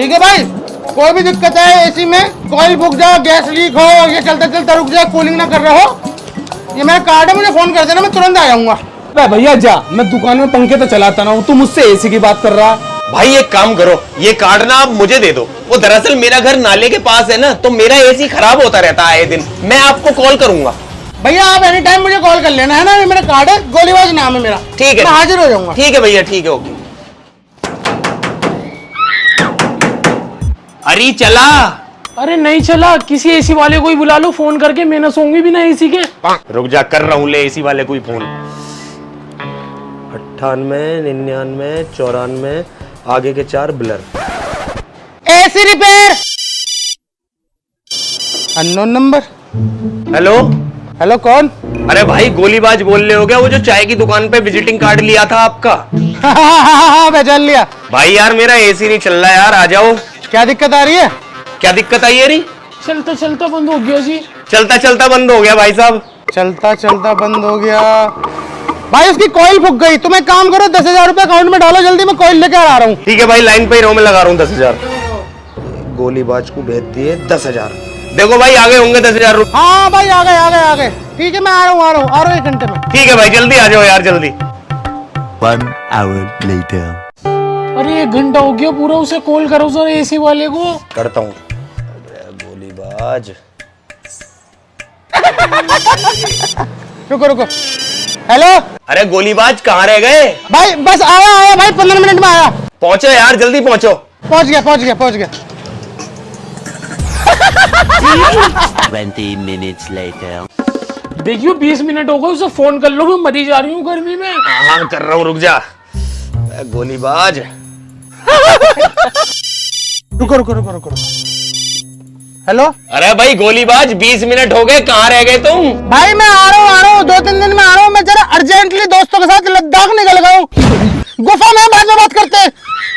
ठीक है भाई? कोई भी दिक्कत है एसी में कॉइल बुक जाओ गैस लीक हो ये चलते चलते रुक जाए कूलिंग ना कर रहे हो। ये मेरा कार्ड है मुझे फ़ोन कर देना मैं तुरंत आ जाऊँगा। भैया जा। मैं दुकान में पंखे तो चलाता ना हूँ तू मुझसे एसी की बात कर रहा। भाई एक काम करो ये कार्ड ना आप मुझे दे दो। वो दरअसल मेरा घर नाले के पास है ना तो मेरा एसी खराब होता रहता है आए दिन। मैं आपको कॉल करूँगा। भैया आप एनी टाइम मुझे कॉल कर लेना है ना? ये मेरा कार्ड है गोलीबाज नाम है मेरा। ठीक है। हाजिर हो जाऊँगा। ठीक है भैया ठीक है ओके। अरे चला। अरे नहीं चला किसी एसी वाले को ही बुला लो फ़ोन करके मैं ना सोऊँगी भी ना एसी के। रुक जा कर रहा हूँ ले एसी वाले कोई फ़ोन। अट्ठानवे निन्यानवे चौरानवे आगे के चार blur AC repair unknown number hello hello कौन? अरे भाई गोलीबाज बोल रहे हो गया वो जो चाय की दुकान पे विजिटिंग कार्ड लिया था आपका। पहचान लिया। भाई यार मेरा एसी नहीं चल रहा यार आ जाओ। क्या दिक्कत आ रही है? क्या दिक्कत आई है रही चलता चलता बंद हो गया जी। चलता चलता बंद हो गया भाई साहब। चलता चलता बंद हो गया। भाई उसकी कॉइल फूक गई। तुम एक काम करो दस हज़ार रुपए अकाउंट में डालो जल्दी मैं कॉइल लेके आ रहा हूँ। ठीक है भाई लाइन पे ही रहो मैं लगा रहा हूँ दस हज़ार। गोलीबाज को भेज दिए दस हज़ार। देखो भाई आगे होंगे दस हज़ार रुपये हाँ भाई आ गए आ गए आ ठीक है मैं आ रहा हूँ आ रहा हूँ आ रहा हूँ एक घंटे में। ठीक है भाई जल्दी आ जाओ यार जल्दी। One hour later. अरे एक घंटा हो गया पूरा उसे कॉल करो सर एसी वाले को। करता हूँ। गोलीबाज। रुको रुको। हेलो अरे गोलीबाज कहाँ रह गए? भाई बस आया आया भाई पंद्रह मिनट में आया। पहुंचो यार जल्दी पहुंचो। पहुँच गया पहुँच गया पहुँच गया। Twenty minutes later. देखियो 20 मिनट हो गए उसे फ़ोन कर लो मैं मरी जा रही हूँ गर्मी में। हाँ कर रहा हूँ रुक जा। गोलीबाज। रुको रुको रुको रुको हेलो? अरे भाई गोलीबाज बीस मिनट हो गए कहाँ रह गए तुम? भाई मैं आ रहा हूँ आ रहा हूँ दो तीन दिन में आ रहा हूँ मैं जरा अर्जेंटली दोस्तों के साथ लद्दाख निकल गया हूँ। गुफा में बाद में बात करते हैं।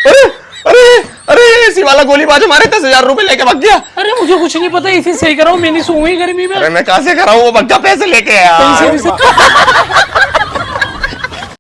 अरे अरे अरे एसी वाला गोलीबाज हमारे दस हज़ार रूपए लेके भाग गया। अरे मुझे कुछ नहीं पता एसी सही कराओ मैं नहीं सोऊँगी गर्मी में अरे मैं कहाँ से करा हूँ वो बग्गा पैसे लेके आया